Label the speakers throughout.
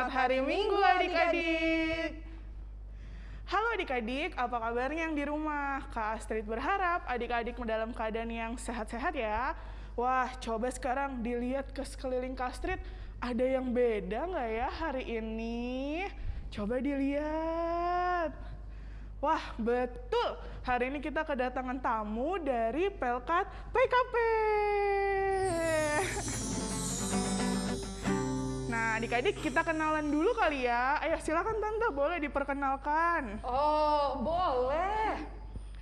Speaker 1: Selamat hari Minggu adik-adik. Halo adik-adik, apa kabarnya yang di rumah? Kak Astrid berharap adik-adik dalam keadaan yang sehat-sehat ya. Wah, coba sekarang dilihat ke sekeliling Kak Astrid, ada yang beda nggak ya hari ini? Coba dilihat. Wah, betul. Hari ini kita kedatangan tamu dari Pelkat PKP. Nah, adik-adik kita kenalan dulu kali ya. Ayo silakan Tante, boleh diperkenalkan.
Speaker 2: Oh, boleh.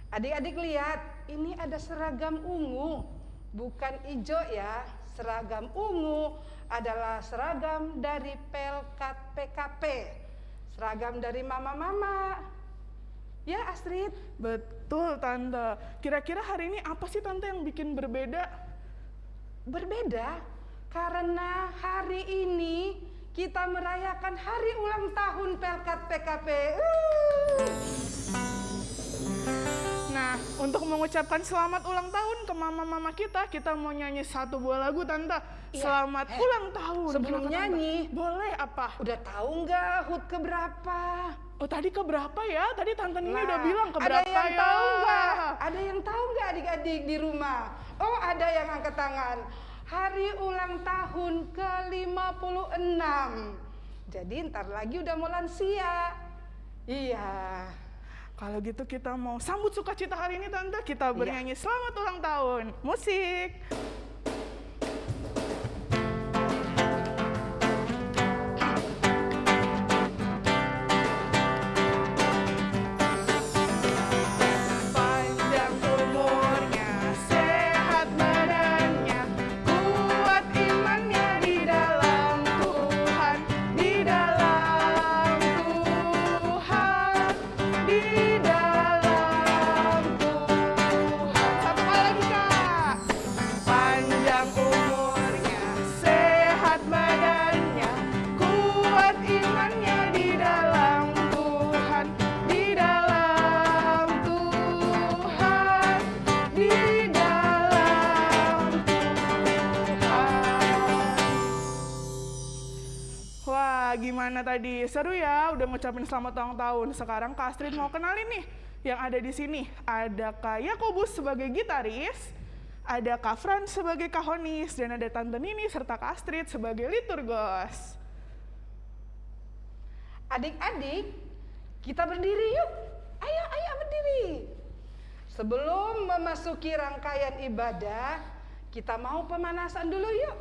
Speaker 2: Adik-adik lihat, ini ada seragam ungu. Bukan hijau ya, seragam ungu adalah seragam dari Pelkat PKP. Seragam dari mama-mama. Ya, Astrid?
Speaker 1: Betul, Tante. Kira-kira hari ini apa sih Tante yang bikin berbeda?
Speaker 2: Berbeda karena hari ini kita merayakan hari ulang tahun Pelkat PKP. Uh.
Speaker 1: Nah, untuk mengucapkan selamat ulang tahun ke mama-mama kita, kita mau nyanyi satu buah lagu, Tante.
Speaker 2: Iya.
Speaker 1: Selamat
Speaker 2: Eh,
Speaker 1: ulang tahun.
Speaker 2: sebelum
Speaker 1: Tante?
Speaker 2: nyanyi.
Speaker 1: Boleh apa?
Speaker 2: Udah tahu nggak HUT keberapa?
Speaker 1: Oh, tadi ke berapa ya? Tadi Tante Nini
Speaker 2: Nah,
Speaker 1: udah bilang ke
Speaker 2: ada yang
Speaker 1: ya?
Speaker 2: tahu nggak? Ada yang tahu nggak adik-adik di rumah? Oh, ada yang angkat tangan. Hari ulang tahun ke-56. Jadi ntar lagi udah mau lansia. Iya.
Speaker 1: Kalau gitu kita mau sambut sukacita hari ini Tante.
Speaker 2: Iya.
Speaker 1: Kita bernyanyi selamat ulang tahun. Musik. Ngucapin selamat ulang tahun. Sekarang Kak Astrid mau kenalin nih yang ada di sini. Ada Kak Yakobus sebagai gitaris, ada Kak Fran sebagai kahonis, dan ada Tante Nini serta Kak Astrid sebagai liturgos.
Speaker 2: Adik-adik, kita berdiri yuk. Ayo, ayo berdiri. Sebelum memasuki rangkaian ibadah, kita mau pemanasan dulu yuk.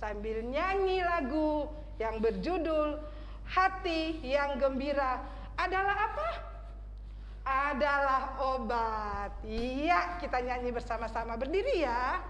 Speaker 2: Sambil nyanyi lagu yang berjudul Hati yang Gembira adalah apa? Adalah obat. Iya, kita nyanyi bersama-sama. Berdiri ya.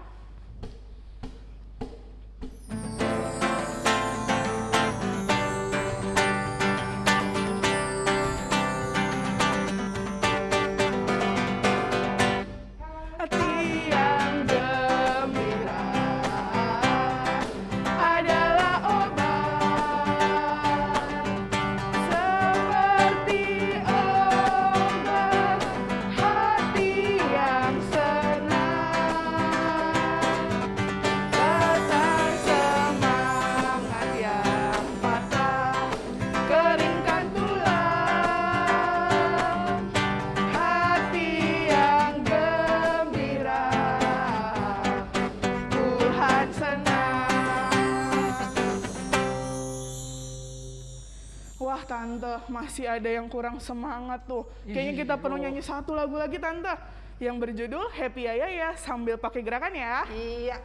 Speaker 1: Masih ada yang kurang semangat tuh Kayaknya kita perlu nyanyi satu lagu lagi tante Yang berjudul Happy Ya Ya sambil pakai gerakan ya
Speaker 2: Iya.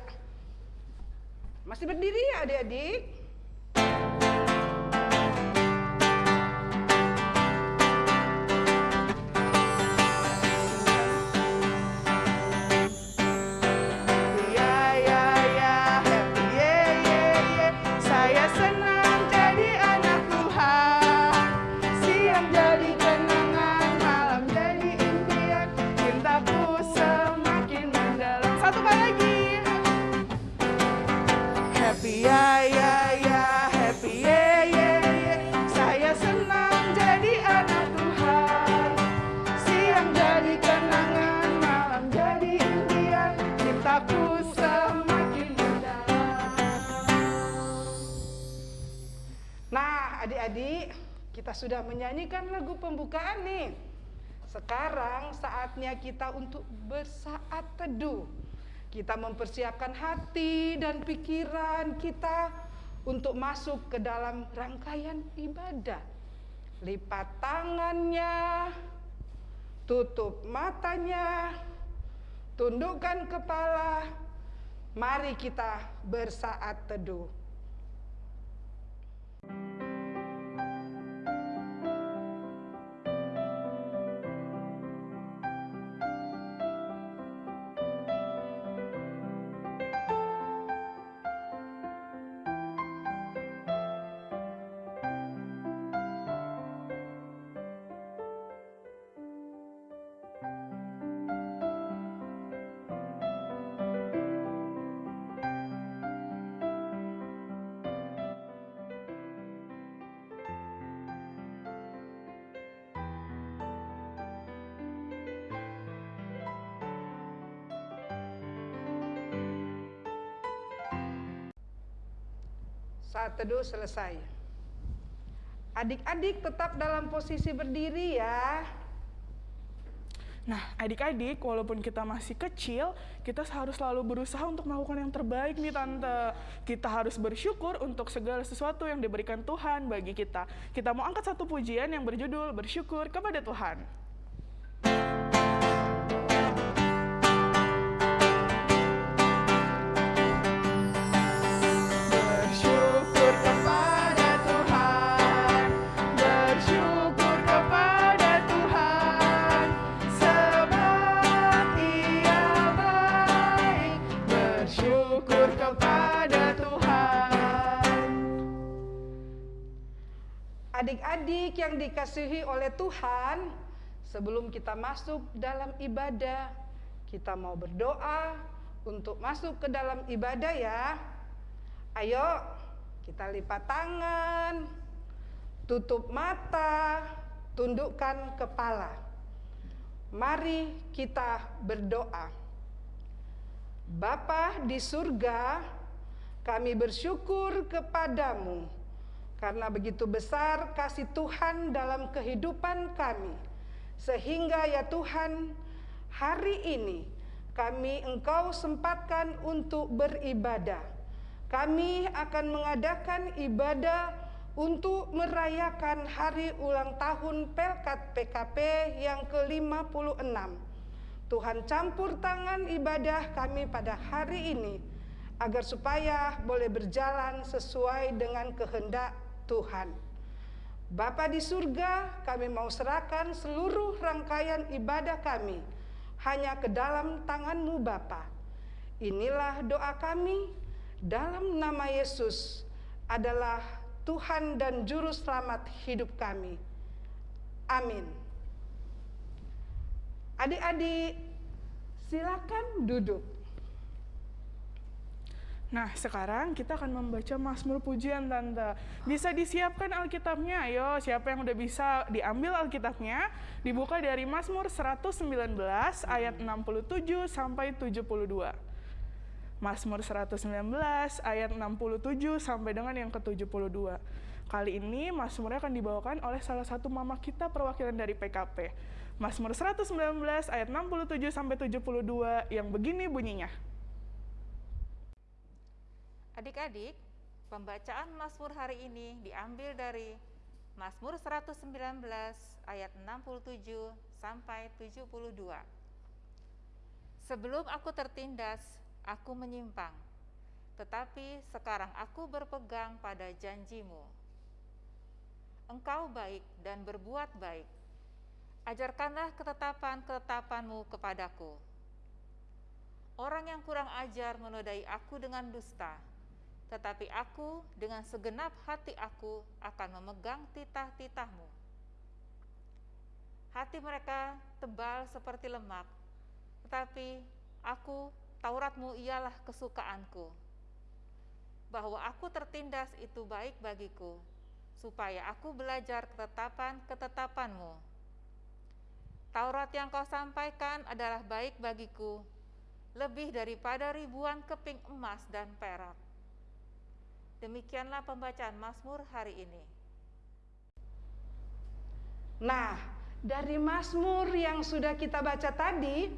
Speaker 2: Masih berdiri ya adik-adik? Sekarang saatnya kita untuk bersaat teduh. Kita mempersiapkan hati dan pikiran kita untuk masuk ke dalam rangkaian ibadah. Lipat tangannya, tutup matanya, tundukkan kepala. Mari kita bersaat teduh. Saat teduh selesai. Adik-adik tetap dalam posisi berdiri ya.
Speaker 1: Nah, adik-adik, walaupun kita masih kecil, kita harus selalu berusaha untuk melakukan yang terbaik nih Tante. Kita harus bersyukur untuk segala sesuatu yang diberikan Tuhan bagi kita. Kita mau angkat satu pujian yang berjudul Bersyukur kepada Tuhan.
Speaker 2: Yang dikasihi oleh Tuhan, sebelum kita masuk dalam ibadah, kita mau berdoa untuk masuk ke dalam ibadah ya. Ayo, kita lipat tangan, tutup mata, tundukkan kepala. Mari kita berdoa. Bapa di surga, kami bersyukur kepadamu karena begitu besar kasih Tuhan dalam kehidupan kami. Sehingga ya Tuhan, hari ini kami Engkau sempatkan untuk beribadah. Kami akan mengadakan ibadah untuk merayakan hari ulang tahun Pelkat PKP yang ke-56. Tuhan campur tangan ibadah kami pada hari ini agar supaya boleh berjalan sesuai dengan kehendak Tuhan. Bapa di surga, kami mau serahkan seluruh rangkaian ibadah kami hanya ke dalam tanganmu Bapa. Inilah doa kami dalam nama Yesus adalah Tuhan dan Juru Selamat hidup kami. Amin. Adik-adik, silakan duduk.
Speaker 1: Nah, sekarang kita akan membaca Mazmur Pujian, Tante. Bisa disiapkan Alkitabnya, ayo. Siapa yang udah bisa diambil Alkitabnya, dibuka dari Mazmur 119 ayat 67 sampai 72. Mazmur 119 ayat 67 sampai dengan yang ke-72. Kali ini Mazmurnya akan dibawakan oleh salah satu mama kita perwakilan dari PKP. Mazmur 119 ayat 67 sampai 72 yang begini bunyinya.
Speaker 3: Adik-adik, pembacaan Mazmur hari ini diambil dari Mazmur 119 ayat 67 sampai 72. Sebelum aku tertindas, aku menyimpang, tetapi sekarang aku berpegang pada janjimu. Engkau baik dan berbuat baik. Ajarkanlah ketetapan-ketetapanmu kepadaku. Orang yang kurang ajar menodai aku dengan dusta, tetapi aku dengan segenap hati aku akan memegang titah-titahmu. Hati mereka tebal seperti lemak, tetapi aku, Tauratmu ialah kesukaanku. Bahwa aku tertindas itu baik bagiku, supaya aku belajar ketetapan-ketetapanmu. Taurat yang kau sampaikan adalah baik bagiku, lebih daripada ribuan keping emas dan perak. Demikianlah pembacaan Mazmur hari ini.
Speaker 2: Nah, dari Mazmur yang sudah kita baca tadi,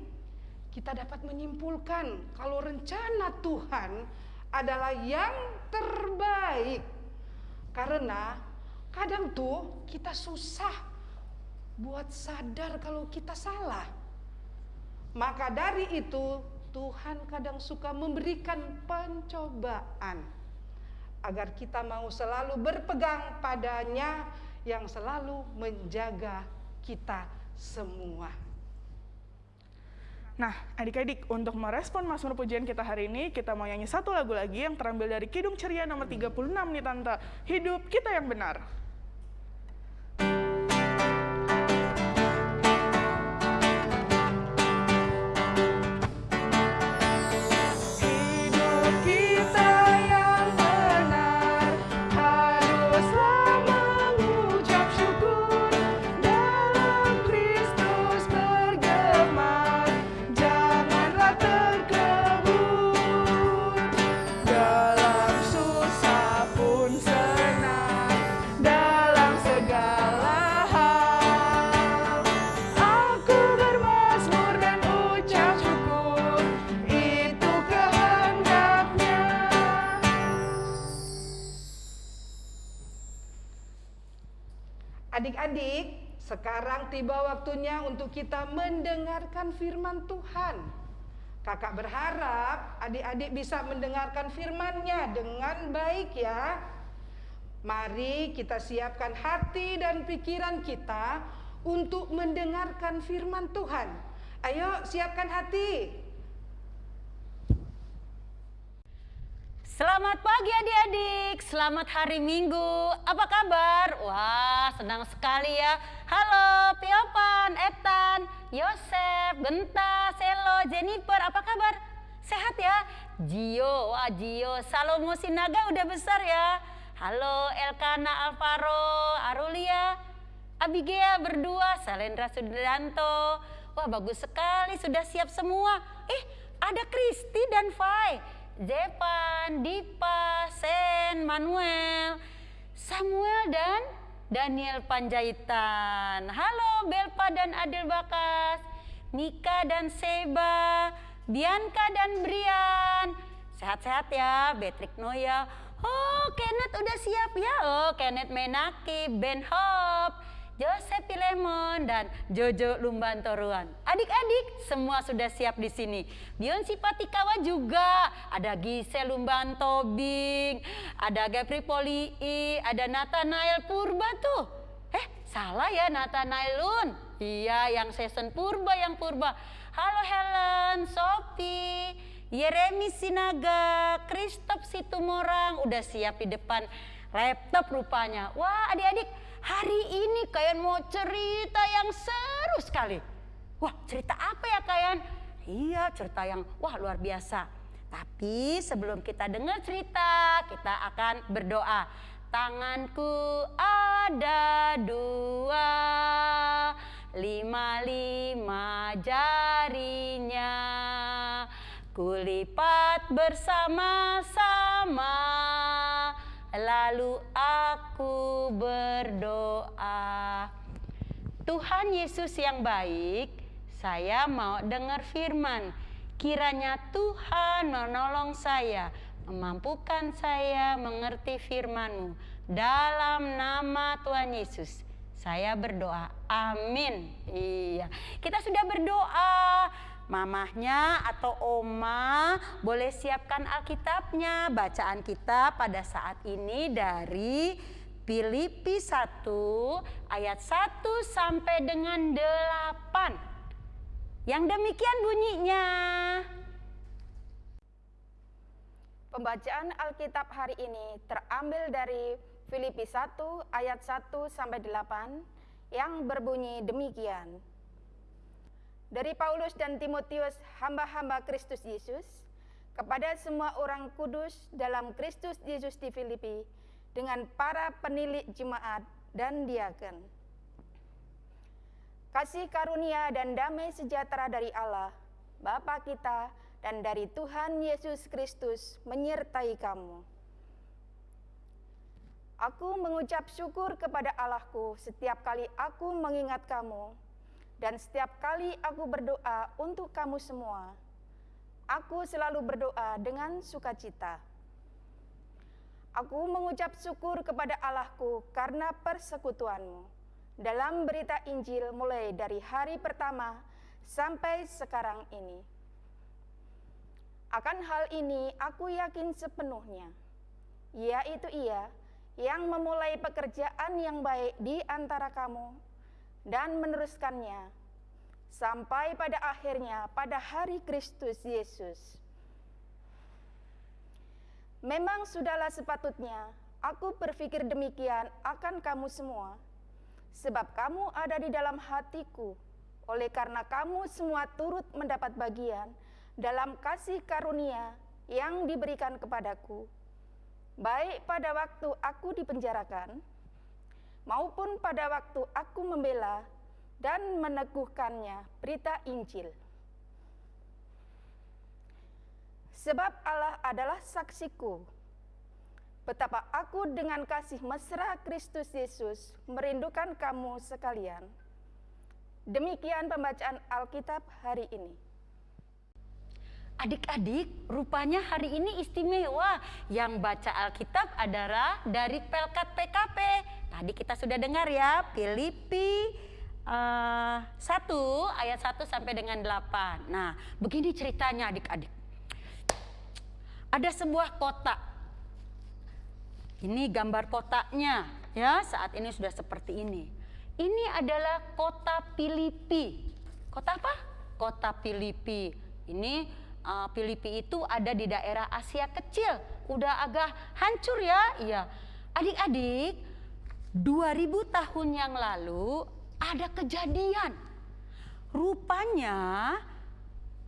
Speaker 2: kita dapat menyimpulkan kalau rencana Tuhan adalah yang terbaik. Karena kadang tuh kita susah buat sadar kalau kita salah. Maka dari itu Tuhan kadang suka memberikan pencobaan agar kita mau selalu berpegang padanya yang selalu menjaga kita semua.
Speaker 1: Nah, adik-adik, untuk merespon Mazmur pujian kita hari ini, kita mau nyanyi satu lagu lagi yang terambil dari Kidung Ceria nomor 36 nih Tante. Hidup kita yang benar.
Speaker 2: Sekarang tiba waktunya untuk kita mendengarkan firman Tuhan. Kakak berharap adik-adik bisa mendengarkan firman-Nya dengan baik ya. Mari kita siapkan hati dan pikiran kita untuk mendengarkan firman Tuhan. Ayo siapkan hati.
Speaker 4: Selamat pagi adik-adik, selamat hari Minggu. Apa kabar? Wah, senang sekali ya. Halo, Piopan, Etan, Yosef, Genta, Selo, Jennifer, apa kabar? Sehat ya? Gio, wah Gio, Salomo Sinaga udah besar ya. Halo, Elkana Alvaro, Arulia, Abigail berdua, Salendra Sudanto. Wah bagus sekali, sudah siap semua. Eh, ada Kristi dan Fai. Zepan, Dipa, Sen, Manuel, Samuel dan Daniel Panjaitan. Halo Belpa dan Adil Bakas, Mika dan Seba, Bianca dan Brian. Sehat-sehat ya, Betrik Noya. Oh, Kenneth udah siap ya. Oh, Kenneth Menaki, Ben Hop, Joseph Pilemon dan Jojo Lumbantoruan. Adik-adik semua sudah siap di sini. Bion Sipatikawa juga, ada Gisel Lumbanto Bing, ada Gapri Polii, ada Nathanael Purba tuh. Eh, salah ya Nathanaelun. Iya, yang season Purba yang Purba. Halo Helen, Sophie, Yeremi Sinaga, Kristop Situmorang udah siap di depan laptop rupanya. Wah, adik-adik Hari ini kalian mau cerita yang seru sekali. Wah cerita apa ya kalian? Iya cerita yang wah luar biasa. Tapi sebelum kita dengar cerita kita akan berdoa. Tanganku ada dua, lima-lima jarinya. Kulipat bersama-sama Lalu aku berdoa. Tuhan Yesus yang baik, saya mau dengar firman. Kiranya Tuhan menolong saya, memampukan saya mengerti firman-Mu. Dalam nama Tuhan Yesus, saya berdoa. Amin. Iya, kita sudah berdoa mamahnya atau oma boleh siapkan Alkitabnya. Bacaan kita pada saat ini dari Filipi 1 ayat 1 sampai dengan 8. Yang demikian bunyinya.
Speaker 5: Pembacaan Alkitab hari ini terambil dari Filipi 1 ayat 1 sampai 8 yang berbunyi demikian. Dari Paulus dan Timotius, hamba-hamba Kristus Yesus, kepada semua orang kudus dalam Kristus Yesus di Filipi, dengan para penilik jemaat dan diaken. Kasih karunia dan damai sejahtera dari Allah, Bapa kita, dan dari Tuhan Yesus Kristus menyertai kamu. Aku mengucap syukur kepada Allahku setiap kali aku mengingat kamu, dan setiap kali aku berdoa untuk kamu semua. Aku selalu berdoa dengan sukacita. Aku mengucap syukur kepada Allahku karena persekutuanmu dalam berita Injil mulai dari hari pertama sampai sekarang ini. Akan hal ini aku yakin sepenuhnya, yaitu ia yang memulai pekerjaan yang baik di antara kamu dan meneruskannya sampai pada akhirnya pada hari Kristus Yesus. Memang sudahlah sepatutnya. Aku berpikir demikian akan kamu semua, sebab kamu ada di dalam hatiku, oleh karena kamu semua turut mendapat bagian dalam kasih karunia yang diberikan kepadaku. Baik pada waktu aku dipenjarakan maupun pada waktu aku membela dan meneguhkannya berita Injil. Sebab Allah adalah saksiku, betapa aku dengan kasih mesra Kristus Yesus merindukan kamu sekalian. Demikian pembacaan Alkitab hari ini.
Speaker 4: Adik-adik, rupanya hari ini istimewa. Yang baca Alkitab adalah dari Pelkat PKP. Tadi kita sudah dengar ya, Filipi uh, 1 ayat 1 sampai dengan 8. Nah, begini ceritanya adik-adik. Ada sebuah kota. Ini gambar kotaknya ya, saat ini sudah seperti ini. Ini adalah kota Filipi. Kota apa? Kota Filipi. Ini uh, Filipi itu ada di daerah Asia kecil. Udah agak hancur ya. Iya. Adik-adik, 2000 tahun yang lalu ada kejadian. Rupanya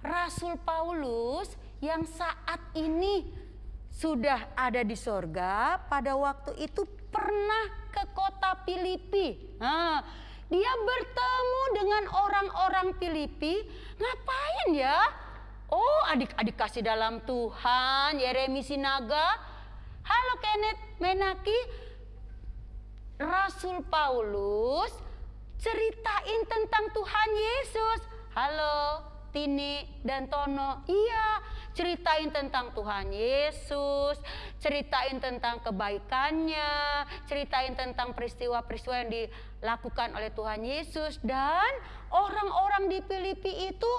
Speaker 4: Rasul Paulus yang saat ini sudah ada di sorga pada waktu itu pernah ke kota Filipi. Nah, dia bertemu dengan orang-orang Filipi. Ngapain ya? Oh adik-adik kasih dalam Tuhan, Yeremi Sinaga. Halo Kenneth Menaki, Rasul Paulus ceritain tentang Tuhan Yesus. Halo Tini dan Tono, iya ceritain tentang Tuhan Yesus, ceritain tentang kebaikannya, ceritain tentang peristiwa-peristiwa yang dilakukan oleh Tuhan Yesus dan orang-orang di Filipi itu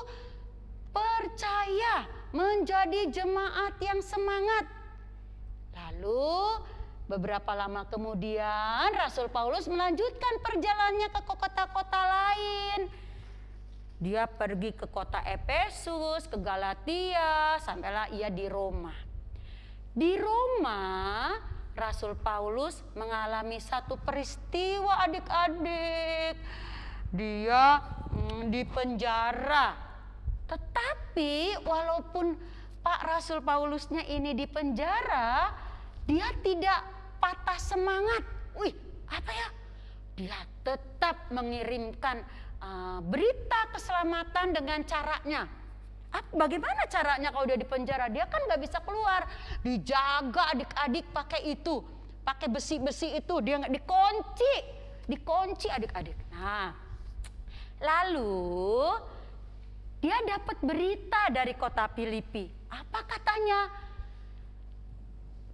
Speaker 4: percaya menjadi jemaat yang semangat. Lalu beberapa lama kemudian Rasul Paulus melanjutkan perjalanannya ke kota-kota lain. Dia pergi ke kota Efesus, ke Galatia, sampailah ia di Roma. Di Roma, Rasul Paulus mengalami satu peristiwa adik-adik. Dia hmm, di penjara tetapi walaupun Pak Rasul Paulusnya ini di penjara, dia tidak patah semangat. Wih, apa ya? Dia tetap mengirimkan uh, berita keselamatan dengan caranya. Bagaimana caranya kalau dia di penjara? Dia kan nggak bisa keluar. Dijaga adik-adik pakai itu, pakai besi-besi itu. Dia nggak dikunci, dikunci adik-adik. Nah, lalu dia dapat berita dari kota Filipi. Apa katanya?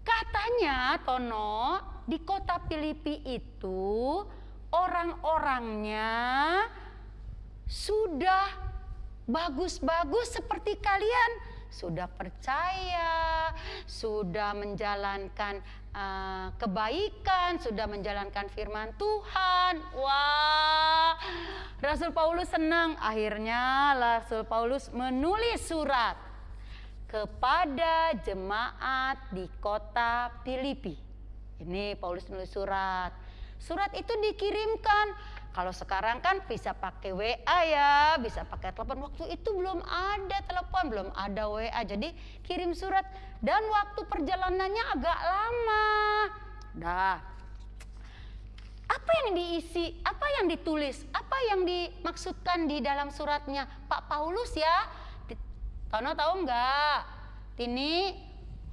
Speaker 4: Katanya Tono, di kota Filipi itu orang-orangnya sudah bagus-bagus seperti kalian sudah percaya, sudah menjalankan uh, kebaikan, sudah menjalankan firman Tuhan. Wah, Rasul Paulus senang. Akhirnya Rasul Paulus menulis surat kepada jemaat di kota Filipi. Ini Paulus menulis surat. Surat itu dikirimkan kalau sekarang kan bisa pakai WA ya, bisa pakai telepon. Waktu itu belum ada telepon, belum ada WA. Jadi kirim surat dan waktu perjalanannya agak lama. Dah. Apa yang diisi, apa yang ditulis, apa yang dimaksudkan di dalam suratnya Pak Paulus ya? Tono tahu nggak? Ini,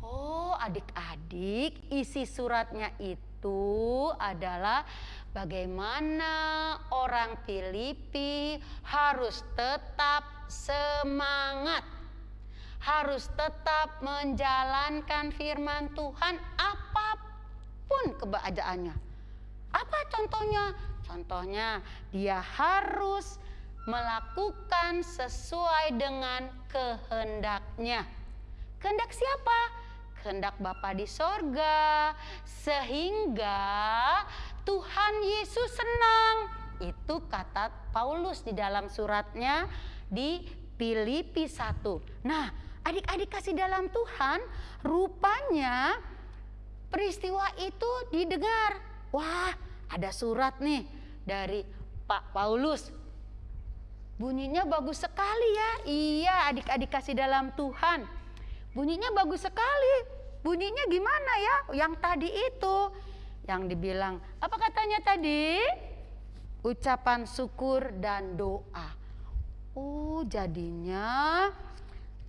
Speaker 4: oh adik-adik isi suratnya itu itu adalah bagaimana orang Filipi harus tetap semangat, harus tetap menjalankan firman Tuhan apa pun kebahagiaannya. Apa contohnya? Contohnya dia harus melakukan sesuai dengan kehendaknya. Kehendak siapa? Kehendak Bapa di sorga. Sehingga Tuhan Yesus senang. Itu kata Paulus di dalam suratnya di Filipi 1. Nah, adik-adik kasih dalam Tuhan, rupanya peristiwa itu didengar. Wah, ada surat nih dari Pak Paulus Bunyinya bagus sekali ya. Iya, adik-adik kasih dalam Tuhan. Bunyinya bagus sekali. Bunyinya gimana ya? Yang tadi itu yang dibilang apa katanya tadi? Ucapan syukur dan doa. Oh, jadinya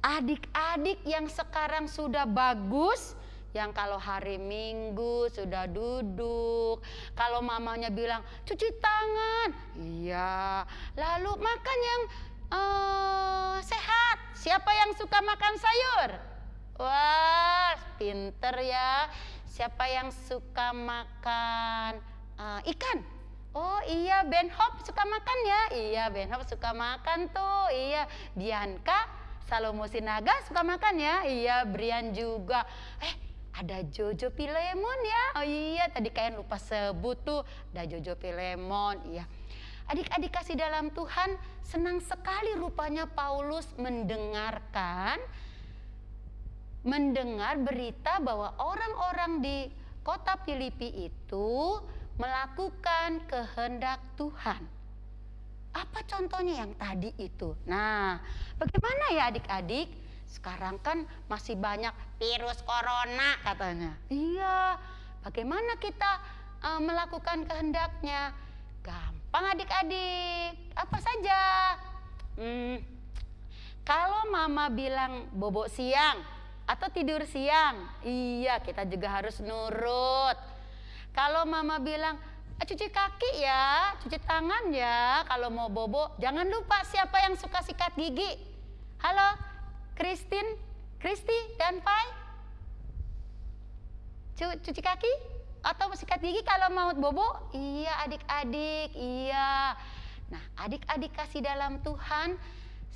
Speaker 4: adik-adik yang sekarang sudah bagus yang kalau hari Minggu sudah duduk, kalau mamanya bilang cuci tangan, iya. Lalu makan yang uh, sehat. Siapa yang suka makan sayur? Wah, pinter ya. Siapa yang suka makan uh, ikan? Oh iya, Ben Hop suka makan ya? Iya, Ben Hop suka makan tuh. Iya, Bianca Salomo Sinaga suka makan ya? Iya, Brian juga. Eh, ada Jojo Pilemon ya. Oh iya, tadi kalian lupa sebut tuh, ada Jojo Pilemon, iya. Adik-adik kasih dalam Tuhan, senang sekali rupanya Paulus mendengarkan mendengar berita bahwa orang-orang di kota Filipi itu melakukan kehendak Tuhan. Apa contohnya yang tadi itu? Nah, bagaimana ya adik-adik? Sekarang kan masih banyak virus corona katanya. Iya, bagaimana kita uh, melakukan kehendaknya? Gampang adik-adik, apa saja. Hmm, kalau mama bilang bobok siang atau tidur siang, iya kita juga harus nurut. Kalau mama bilang eh, cuci kaki ya, cuci tangan ya, kalau mau bobo jangan lupa siapa yang suka sikat gigi. Halo, Christine, Kristi dan Pai? Cuci kaki atau sikat gigi kalau mau bobo? Iya adik-adik, iya. Nah adik-adik kasih dalam Tuhan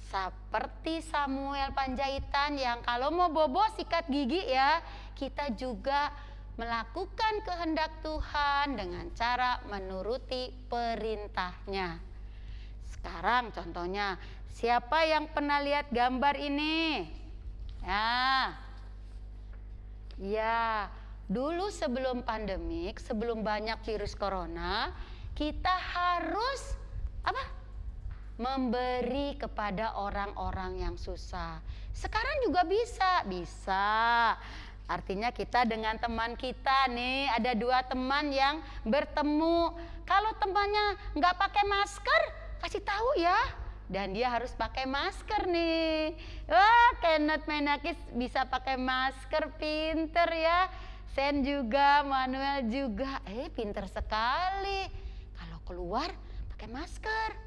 Speaker 4: seperti Samuel Panjaitan yang kalau mau bobo sikat gigi ya kita juga melakukan kehendak Tuhan dengan cara menuruti perintahnya. Sekarang contohnya Siapa yang pernah lihat gambar ini? Ya. Ya, dulu sebelum pandemik, sebelum banyak virus corona, kita harus apa? Memberi kepada orang-orang yang susah. Sekarang juga bisa, bisa. Artinya kita dengan teman kita nih, ada dua teman yang bertemu. Kalau temannya nggak pakai masker, kasih tahu ya dan dia harus pakai masker nih. Wah, Kenneth Menakis bisa pakai masker, pinter ya. Sen juga, Manuel juga. Eh, pinter sekali. Kalau keluar pakai masker.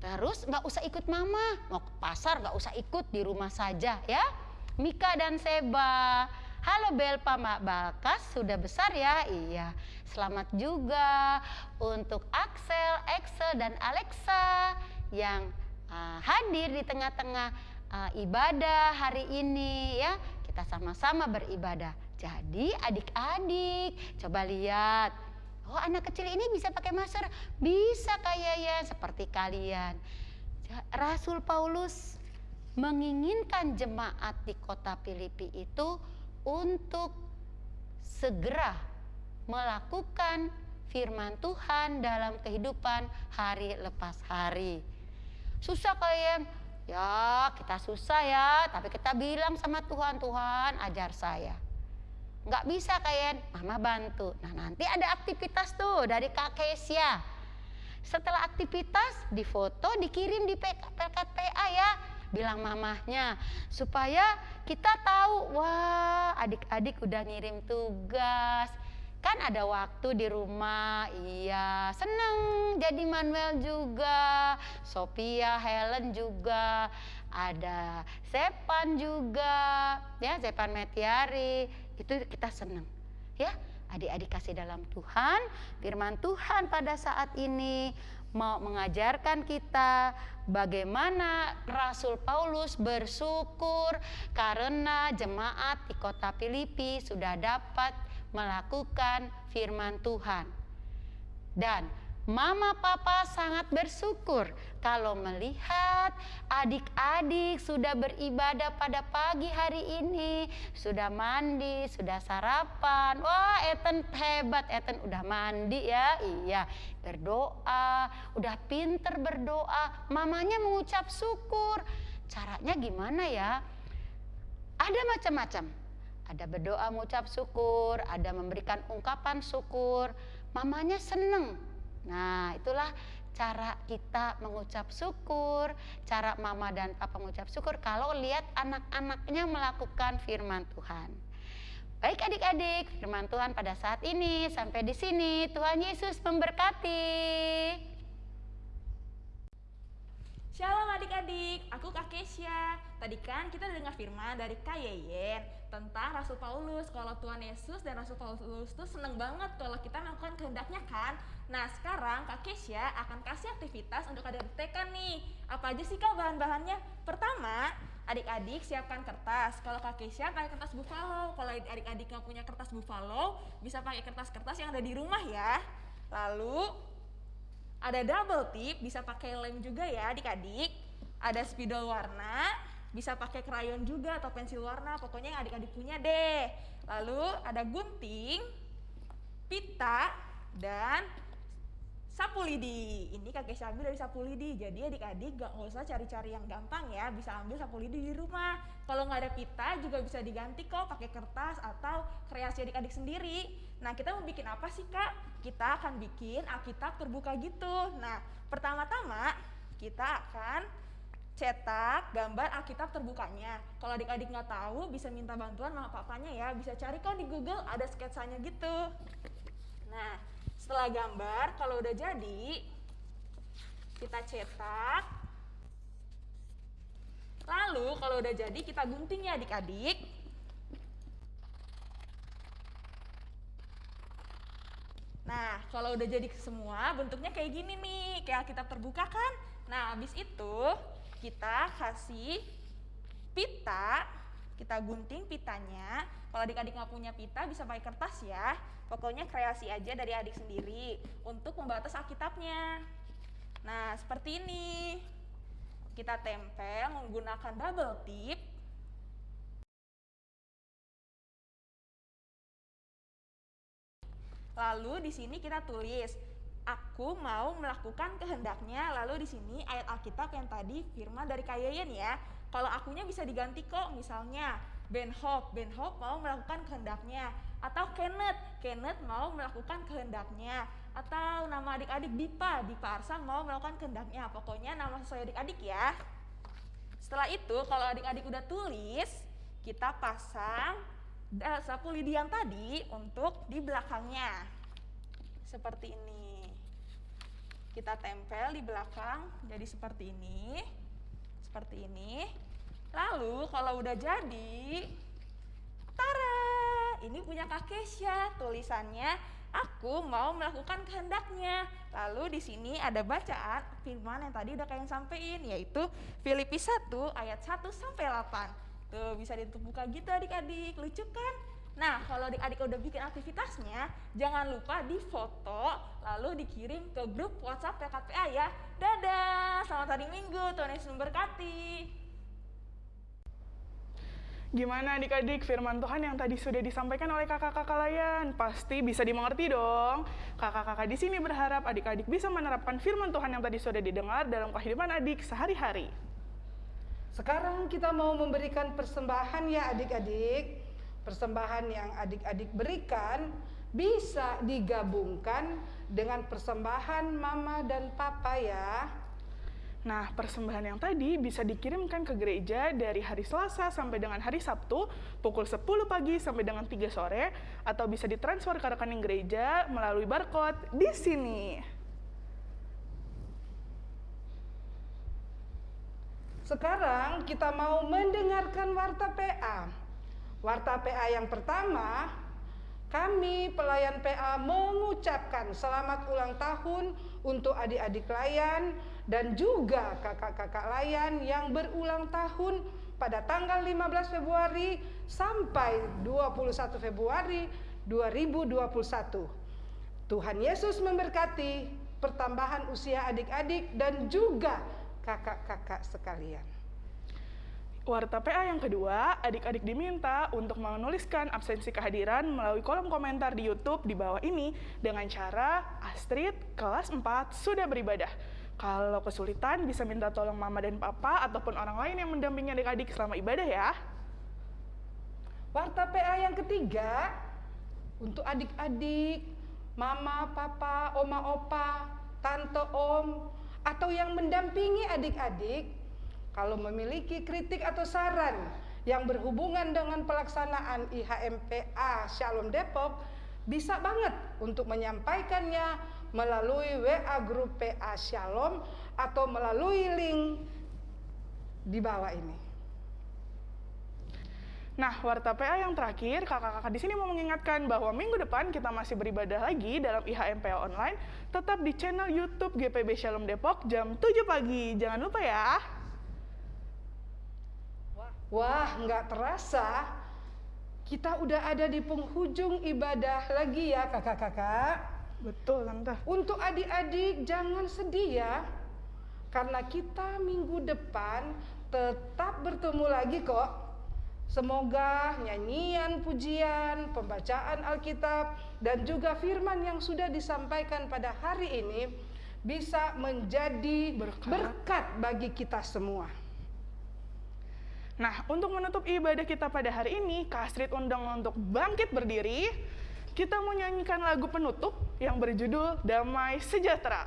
Speaker 4: Terus nggak usah ikut mama. Mau ke pasar nggak usah ikut, di rumah saja ya. Mika dan Seba. Halo Belpa Mak Balkas, sudah besar ya? Iya. Selamat juga untuk Axel, Excel, dan Alexa yang uh, hadir di tengah-tengah uh, ibadah hari ini ya. Kita sama-sama beribadah. Jadi adik-adik coba lihat. Oh anak kecil ini bisa pakai masker? Bisa kayaknya seperti kalian. Rasul Paulus menginginkan jemaat di kota Filipi itu untuk segera melakukan firman Tuhan dalam kehidupan hari lepas hari. Susah kalian. Ya kita susah ya, tapi kita bilang sama Tuhan, Tuhan ajar saya. Nggak bisa kalian, mama bantu. Nah nanti ada aktivitas tuh dari Kak Kesia. Setelah aktivitas difoto, dikirim di PKPA ya. Bilang mamahnya supaya kita tahu, wah adik-adik udah ngirim tugas. Kan ada waktu di rumah, iya seneng jadi Manuel juga, Sophia, Helen juga, ada Sepan juga, ya Sepan Metiari, itu kita seneng, ya adik-adik kasih dalam Tuhan, firman Tuhan pada saat ini mau mengajarkan kita bagaimana Rasul Paulus bersyukur karena jemaat di kota Filipi sudah dapat melakukan firman Tuhan. Dan Mama Papa sangat bersyukur kalau melihat adik-adik sudah beribadah pada pagi hari ini, sudah mandi, sudah sarapan. Wah, Eten hebat, Eten udah mandi ya. Iya, berdoa, udah pinter berdoa. Mamanya mengucap syukur. Caranya gimana ya? Ada macam-macam. Ada berdoa mengucap syukur, ada memberikan ungkapan syukur. Mamanya seneng Nah, itulah cara kita mengucap syukur, cara mama dan papa mengucap syukur kalau lihat anak-anaknya melakukan firman Tuhan. Baik adik-adik, firman Tuhan pada saat ini sampai di sini. Tuhan Yesus memberkati.
Speaker 6: Shalom adik-adik, aku Kak Kesya. Tadi kan kita dengar firman dari Kak Yeyen tentang Rasul Paulus. Kalau Tuhan Yesus dan Rasul Paulus itu seneng banget kalau kita melakukan kehendaknya kan. Nah sekarang Kak Kesya akan kasih aktivitas untuk adik-adik TK nih. Apa aja sih Kak bahan-bahannya? Pertama, adik-adik siapkan kertas. Kalau Kak Kesya pakai kertas buffalo. Kalau adik-adik nggak punya kertas buffalo, bisa pakai kertas-kertas yang ada di rumah ya. Lalu ada double tip, bisa pakai lem juga ya adik-adik. Ada spidol warna, bisa pakai krayon juga atau pensil warna, pokoknya yang adik-adik punya deh. Lalu ada gunting, pita, dan sapu lidi. Ini kakek saya ambil dari sapu lidi. Jadi adik-adik gak usah cari-cari yang gampang ya, bisa ambil sapu lidi di rumah. Kalau nggak ada pita juga bisa diganti kok pakai kertas atau kreasi adik-adik sendiri. Nah kita mau bikin apa sih kak? kita akan bikin Alkitab terbuka gitu. Nah, pertama-tama kita akan cetak gambar Alkitab terbukanya. Kalau adik-adik nggak tahu, bisa minta bantuan sama papanya ya. Bisa cari kok di Google, ada sketsanya gitu. Nah, setelah gambar, kalau udah jadi, kita cetak. Lalu, kalau udah jadi, kita gunting ya adik-adik. Nah, kalau udah jadi semua, bentuknya kayak gini nih, kayak kita terbuka kan? Nah, habis itu kita kasih pita, kita gunting pitanya. Kalau adik-adik nggak punya pita, bisa pakai kertas ya. Pokoknya kreasi aja dari adik sendiri untuk membatas Alkitabnya. Nah, seperti ini. Kita tempel menggunakan double tip Lalu di sini kita tulis aku mau melakukan kehendaknya. Lalu di sini ayat Alkitab yang tadi firman dari Kayayen ya. Kalau akunya bisa diganti kok misalnya Ben Hop, Ben Hop mau melakukan kehendaknya atau Kenneth, Kenneth mau melakukan kehendaknya atau nama adik-adik Dipa, Dipa Arsa mau melakukan kehendaknya. Pokoknya nama sesuai adik-adik ya. Setelah itu kalau adik-adik udah tulis, kita pasang uh, sapu lidi yang tadi untuk di belakangnya. Seperti ini. Kita tempel di belakang jadi seperti ini. Seperti ini. Lalu kalau udah jadi, tara, ini punya Kak Kesya. Tulisannya, aku mau melakukan kehendaknya. Lalu di sini ada bacaan firman yang tadi udah kalian sampein, yaitu Filipi 1 ayat 1 sampai 8. Tuh bisa buka gitu adik-adik, lucu kan? Nah, kalau adik-adik udah bikin aktivitasnya, jangan lupa di foto lalu dikirim ke grup WhatsApp PKPA ya. Dadah, selamat hari Minggu, Tuhan Yesus memberkati.
Speaker 1: Gimana adik-adik firman Tuhan yang tadi sudah disampaikan oleh kakak-kakak layan? Pasti bisa dimengerti dong. Kakak-kakak di sini berharap adik-adik bisa menerapkan firman Tuhan yang tadi sudah didengar dalam kehidupan adik sehari-hari.
Speaker 2: Sekarang kita mau memberikan persembahan ya adik-adik. Persembahan yang adik-adik berikan bisa digabungkan dengan persembahan mama dan papa ya.
Speaker 1: Nah, persembahan yang tadi bisa dikirimkan ke gereja dari hari Selasa sampai dengan hari Sabtu pukul 10 pagi sampai dengan 3 sore atau bisa ditransfer ke rekening gereja melalui barcode di sini.
Speaker 2: Sekarang kita mau mendengarkan warta PA. Warta PA yang pertama, kami pelayan PA mengucapkan selamat ulang tahun untuk adik-adik layan dan juga kakak-kakak layan yang berulang tahun pada tanggal 15 Februari sampai 21 Februari 2021. Tuhan Yesus memberkati pertambahan usia adik-adik dan juga kakak-kakak sekalian.
Speaker 1: Warta PA yang kedua, adik-adik diminta untuk menuliskan absensi kehadiran melalui kolom komentar di YouTube di bawah ini dengan cara Astrid kelas 4 sudah beribadah. Kalau kesulitan bisa minta tolong mama dan papa ataupun orang lain yang mendampingi adik-adik selama ibadah ya.
Speaker 2: Warta PA yang ketiga untuk adik-adik, mama, papa, oma, opa, tante, om, atau yang mendampingi adik-adik kalau memiliki kritik atau saran yang berhubungan dengan pelaksanaan IHMPA Shalom Depok, bisa banget untuk menyampaikannya melalui WA grup PA Shalom atau melalui link di bawah ini.
Speaker 1: Nah, warta PA yang terakhir, kakak-kakak di sini mau mengingatkan bahwa minggu depan kita masih beribadah lagi dalam IHMPA online, tetap di channel YouTube GPB Shalom Depok jam 7 pagi. Jangan lupa ya.
Speaker 2: Wah, nggak terasa kita udah ada di penghujung ibadah lagi ya kakak-kakak.
Speaker 1: Betul, Tante.
Speaker 2: Untuk adik-adik jangan sedih ya. Karena kita minggu depan tetap bertemu lagi kok. Semoga nyanyian, pujian, pembacaan Alkitab, dan juga firman yang sudah disampaikan pada hari ini bisa menjadi
Speaker 1: Berkat.
Speaker 2: berkat bagi kita semua.
Speaker 1: Nah, untuk menutup ibadah kita pada hari ini, Kak Astrid undang untuk bangkit berdiri. Kita mau nyanyikan lagu penutup yang berjudul Damai Sejahtera.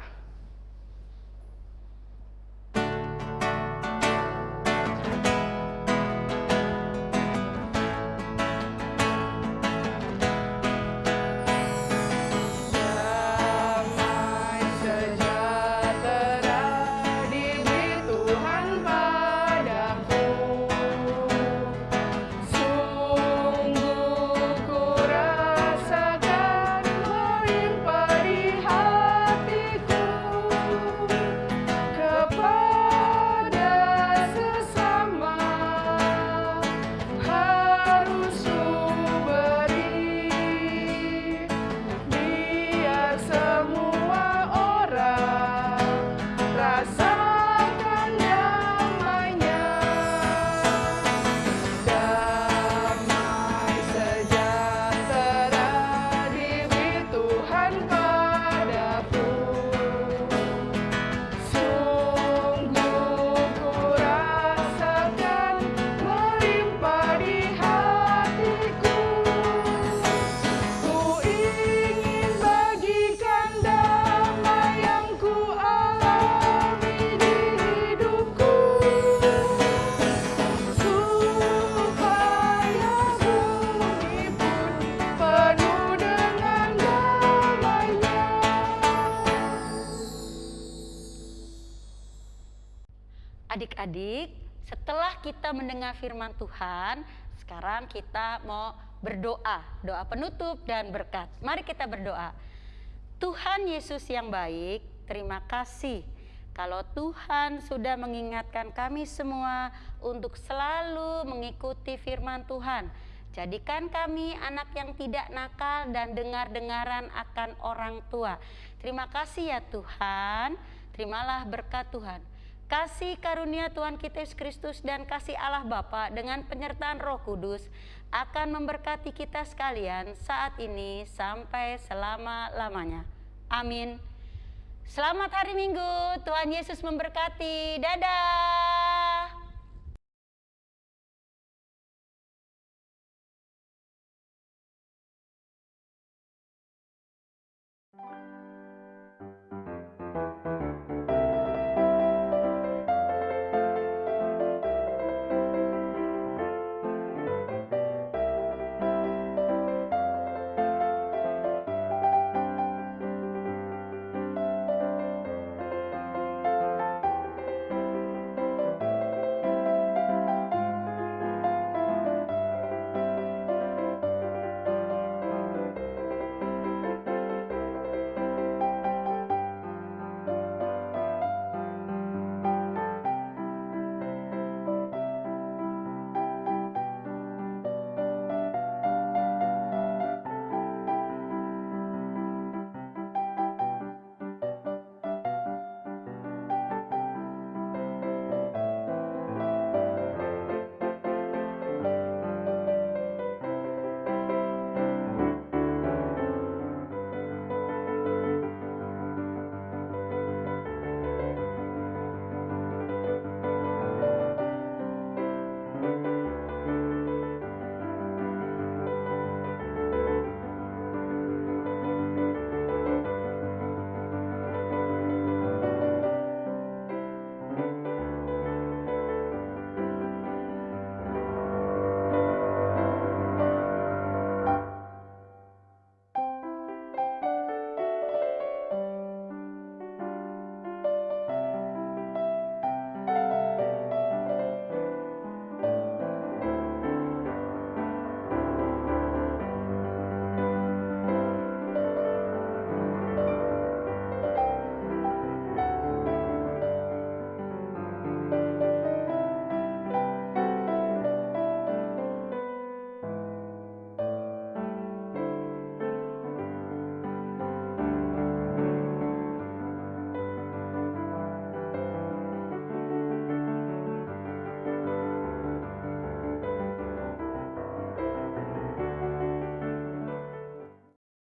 Speaker 4: Firman Tuhan, sekarang kita mau berdoa, doa penutup dan berkat. Mari kita berdoa. Tuhan Yesus yang baik, terima kasih kalau Tuhan sudah mengingatkan kami semua untuk selalu mengikuti firman Tuhan. Jadikan kami anak yang tidak nakal dan dengar-dengaran akan orang tua. Terima kasih ya Tuhan. Terimalah berkat Tuhan. Kasih karunia Tuhan kita Yesus Kristus dan kasih Allah Bapa dengan penyertaan Roh Kudus akan memberkati kita sekalian saat ini sampai selama-lamanya. Amin. Selamat hari Minggu. Tuhan Yesus memberkati. Dadah.